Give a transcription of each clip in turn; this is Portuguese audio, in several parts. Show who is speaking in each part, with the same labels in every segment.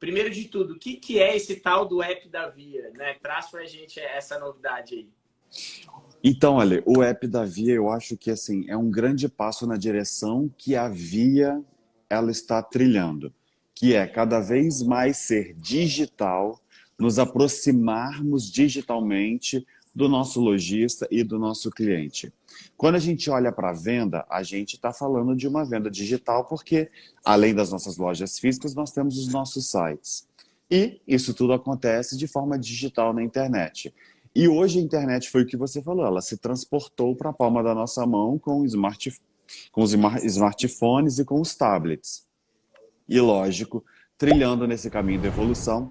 Speaker 1: primeiro de tudo, o que, que é esse tal do app da Via? Né? Traz para a gente essa novidade aí.
Speaker 2: Então, olha, o app da Via, eu acho que assim é um grande passo na direção que a Via ela está trilhando, que é cada vez mais ser digital, nos aproximarmos digitalmente do nosso lojista e do nosso cliente. Quando a gente olha para a venda, a gente está falando de uma venda digital porque, além das nossas lojas físicas, nós temos os nossos sites. E isso tudo acontece de forma digital na internet. E hoje a internet foi o que você falou, ela se transportou para a palma da nossa mão com, smart, com os smartphones e com os tablets. E lógico, trilhando nesse caminho da evolução,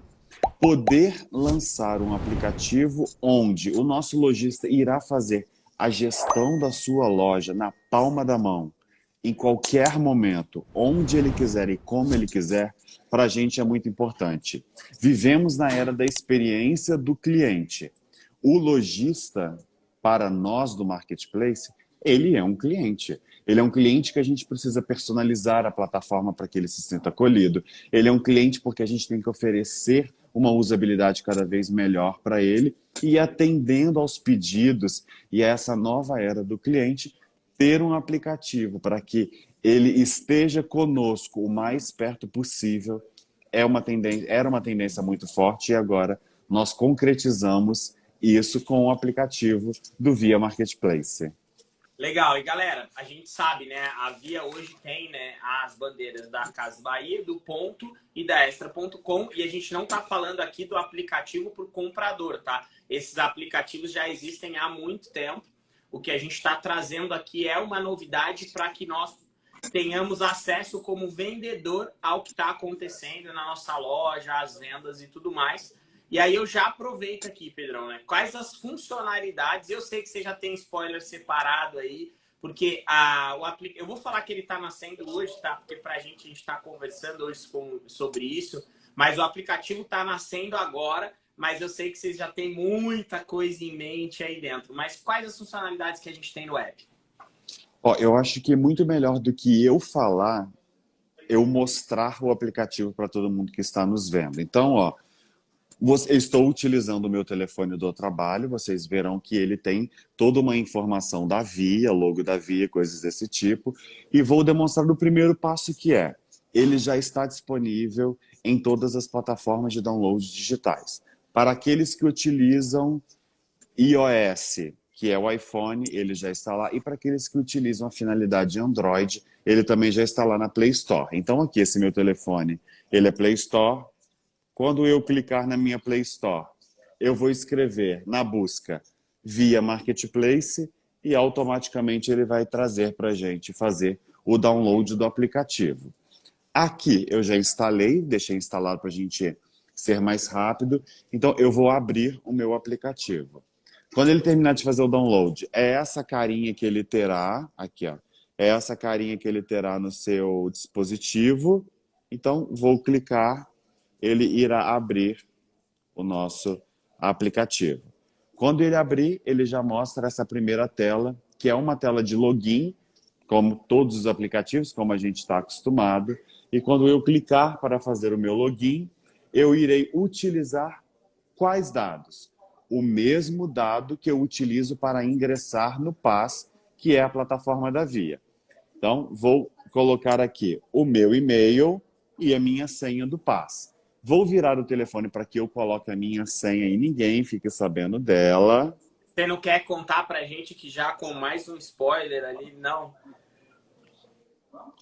Speaker 2: poder lançar um aplicativo onde o nosso lojista irá fazer a gestão da sua loja na palma da mão, em qualquer momento, onde ele quiser e como ele quiser, para a gente é muito importante. Vivemos na era da experiência do cliente. O lojista, para nós do marketplace, ele é um cliente. Ele é um cliente que a gente precisa personalizar a plataforma para que ele se sinta acolhido. Ele é um cliente porque a gente tem que oferecer uma usabilidade cada vez melhor para ele e atendendo aos pedidos e a essa nova era do cliente, ter um aplicativo para que ele esteja conosco o mais perto possível é uma tendência, era uma tendência muito forte e agora nós concretizamos isso com o aplicativo do Via Marketplace.
Speaker 1: Legal. E galera, a gente sabe, né? A Via hoje tem né, as bandeiras da Casa Bahia, do Ponto e da Extra.com. E a gente não está falando aqui do aplicativo para o comprador, tá? Esses aplicativos já existem há muito tempo. O que a gente está trazendo aqui é uma novidade para que nós tenhamos acesso como vendedor ao que está acontecendo na nossa loja, as vendas e tudo mais. E aí eu já aproveito aqui, Pedrão, né? Quais as funcionalidades? Eu sei que você já tem spoiler separado aí, porque a, o aplic... eu vou falar que ele está nascendo hoje, tá? Porque para a gente, a gente está conversando hoje com, sobre isso, mas o aplicativo está nascendo agora, mas eu sei que vocês já têm muita coisa em mente aí dentro. Mas quais as funcionalidades que a gente tem no app?
Speaker 2: Ó, eu acho que é muito melhor do que eu falar, eu mostrar o aplicativo para todo mundo que está nos vendo. Então, ó, estou utilizando o meu telefone do trabalho, vocês verão que ele tem toda uma informação da Via, logo da Via, coisas desse tipo. E vou demonstrar o primeiro passo que é, ele já está disponível em todas as plataformas de download digitais. Para aqueles que utilizam iOS, que é o iPhone, ele já está lá. E para aqueles que utilizam a finalidade Android, ele também já está lá na Play Store. Então aqui, esse meu telefone, ele é Play Store, quando eu clicar na minha Play Store, eu vou escrever na busca via Marketplace e automaticamente ele vai trazer para a gente fazer o download do aplicativo. Aqui eu já instalei, deixei instalado para a gente ser mais rápido, então eu vou abrir o meu aplicativo. Quando ele terminar de fazer o download, é essa carinha que ele terá, aqui ó, é essa carinha que ele terá no seu dispositivo, então vou clicar ele irá abrir o nosso aplicativo. Quando ele abrir, ele já mostra essa primeira tela, que é uma tela de login, como todos os aplicativos, como a gente está acostumado. E quando eu clicar para fazer o meu login, eu irei utilizar quais dados? O mesmo dado que eu utilizo para ingressar no PAS, que é a plataforma da Via. Então, vou colocar aqui o meu e-mail e a minha senha do PAS. Vou virar o telefone para que eu coloque a minha senha e ninguém fique sabendo dela.
Speaker 1: Você não quer contar para a gente que já com mais um spoiler ali, não?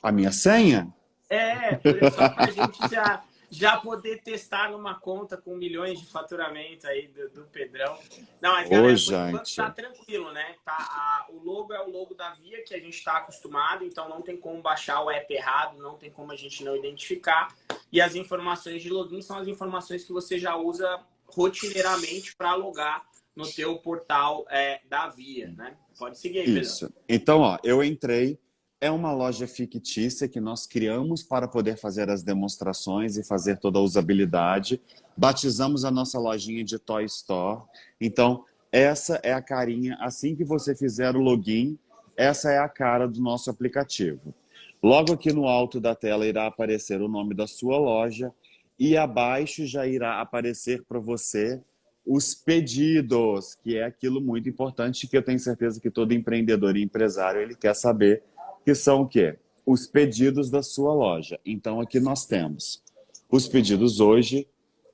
Speaker 2: A minha senha?
Speaker 1: É, só para a gente já já poder testar numa conta com milhões de faturamento aí do, do Pedrão. Não, mas galera, Ô, por enquanto tá tranquilo, né? Tá, a, o logo é o logo da Via, que a gente está acostumado, então não tem como baixar o app errado, não tem como a gente não identificar. E as informações de login são as informações que você já usa rotineiramente para logar no teu portal é, da Via, né? Pode seguir aí, Pedro. Isso.
Speaker 2: Então, ó, eu entrei, é uma loja fictícia que nós criamos para poder fazer as demonstrações e fazer toda a usabilidade. Batizamos a nossa lojinha de Toy Store. Então, essa é a carinha. Assim que você fizer o login, essa é a cara do nosso aplicativo. Logo aqui no alto da tela irá aparecer o nome da sua loja e abaixo já irá aparecer para você os pedidos, que é aquilo muito importante que eu tenho certeza que todo empreendedor e empresário ele quer saber, que são o quê? Os pedidos da sua loja. Então aqui nós temos os pedidos hoje,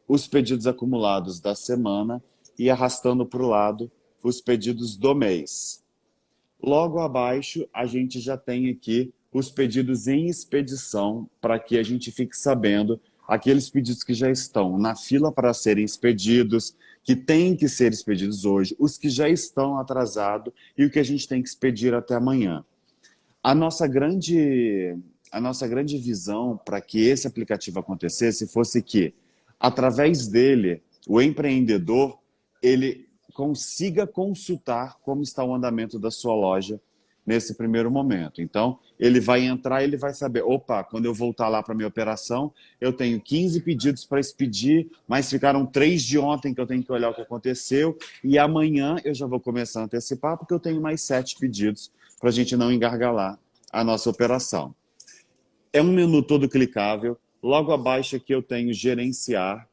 Speaker 2: os pedidos acumulados da semana e arrastando para o lado os pedidos do mês. Logo abaixo, a gente já tem aqui os pedidos em expedição, para que a gente fique sabendo aqueles pedidos que já estão na fila para serem expedidos, que têm que ser expedidos hoje, os que já estão atrasados e o que a gente tem que expedir até amanhã. A nossa grande, a nossa grande visão para que esse aplicativo acontecesse fosse que, através dele, o empreendedor ele consiga consultar como está o andamento da sua loja nesse primeiro momento. Então, ele vai entrar ele vai saber, opa, quando eu voltar lá para minha operação, eu tenho 15 pedidos para expedir, mas ficaram três de ontem que eu tenho que olhar o que aconteceu, e amanhã eu já vou começar a antecipar, porque eu tenho mais sete pedidos para a gente não engargalar a nossa operação. É um menu todo clicável, logo abaixo aqui eu tenho gerenciar.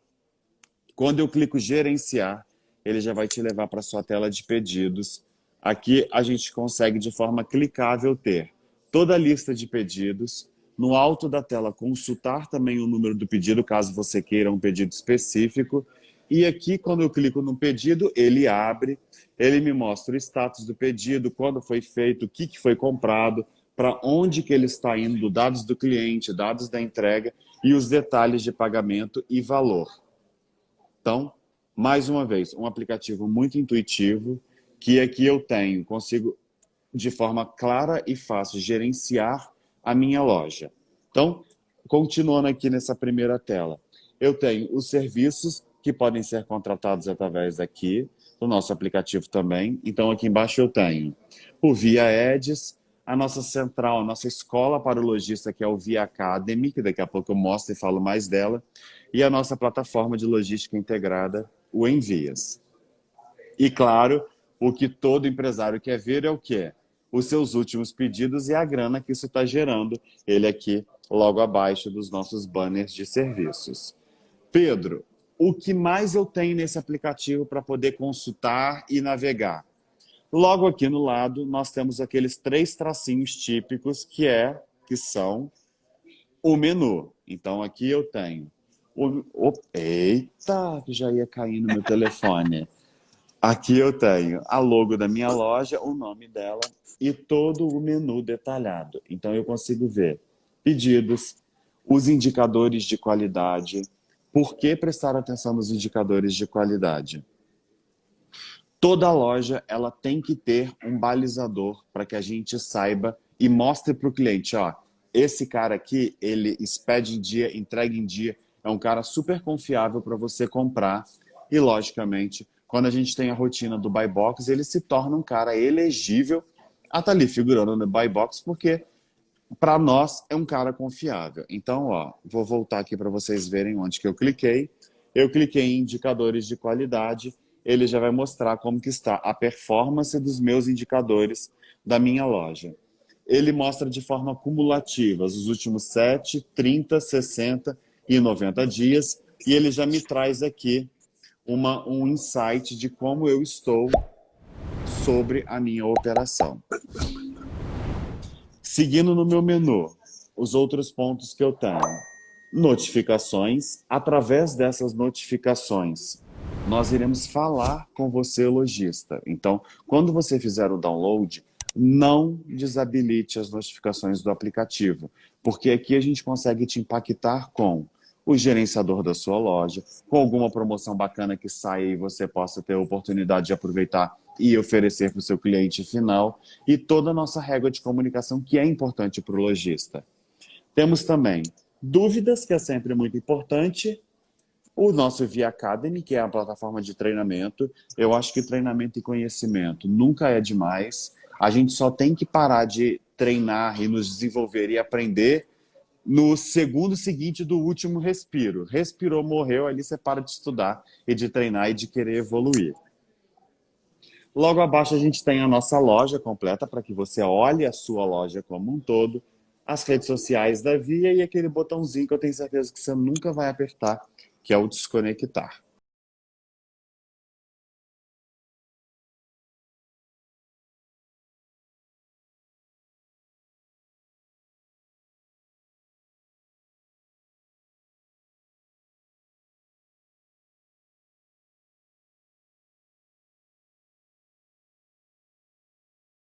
Speaker 2: Quando eu clico gerenciar, ele já vai te levar para sua tela de pedidos. Aqui a gente consegue de forma clicável ter toda a lista de pedidos, no alto da tela consultar também o número do pedido, caso você queira um pedido específico, e aqui quando eu clico no pedido, ele abre, ele me mostra o status do pedido, quando foi feito, o que, que foi comprado, para onde que ele está indo, dados do cliente, dados da entrega e os detalhes de pagamento e valor. Então, mais uma vez, um aplicativo muito intuitivo, que aqui eu tenho, consigo de forma clara e fácil gerenciar a minha loja. Então, continuando aqui nessa primeira tela, eu tenho os serviços que podem ser contratados através daqui, do nosso aplicativo também. Então, aqui embaixo eu tenho o Via Eds, a nossa central, a nossa escola para o lojista, que é o Via Academy, que daqui a pouco eu mostro e falo mais dela, e a nossa plataforma de logística integrada, o Envias. E claro, o que todo empresário quer ver é o quê? Os seus últimos pedidos e a grana que isso está gerando. Ele aqui, logo abaixo dos nossos banners de serviços. Pedro, o que mais eu tenho nesse aplicativo para poder consultar e navegar? Logo aqui no lado, nós temos aqueles três tracinhos típicos que, é, que são o menu. Então, aqui eu tenho o, o, eita, que já ia cair no meu telefone. Aqui eu tenho a logo da minha loja, o nome dela e todo o menu detalhado. Então eu consigo ver pedidos, os indicadores de qualidade. Por que prestar atenção nos indicadores de qualidade? Toda loja ela tem que ter um balizador para que a gente saiba e mostre para o cliente, ó, esse cara aqui, ele expede em dia, entrega em dia, é um cara super confiável para você comprar. E, logicamente, quando a gente tem a rotina do buy box, ele se torna um cara elegível a estar tá ali figurando no buy box, porque para nós é um cara confiável. Então, ó, vou voltar aqui para vocês verem onde que eu cliquei. Eu cliquei em indicadores de qualidade, ele já vai mostrar como que está a performance dos meus indicadores da minha loja. Ele mostra de forma cumulativa os últimos 7, 30, 60 e 90 dias, e ele já me traz aqui uma, um insight de como eu estou sobre a minha operação. Seguindo no meu menu, os outros pontos que eu tenho. Notificações. Através dessas notificações, nós iremos falar com você, lojista. Então, quando você fizer o download, não desabilite as notificações do aplicativo, porque aqui a gente consegue te impactar com o gerenciador da sua loja, com alguma promoção bacana que saia e você possa ter a oportunidade de aproveitar e oferecer para o seu cliente final, e toda a nossa régua de comunicação que é importante para o lojista. Temos também dúvidas, que é sempre muito importante, o nosso Via Academy, que é a plataforma de treinamento. Eu acho que treinamento e conhecimento nunca é demais. A gente só tem que parar de treinar e nos desenvolver e aprender no segundo seguinte do último respiro. Respirou, morreu, ali você para de estudar e de treinar e de querer evoluir. Logo abaixo a gente tem a nossa loja completa para que você olhe a sua loja como um todo. as redes sociais da Via e aquele botãozinho que eu tenho certeza que você nunca vai apertar, que é o desconectar.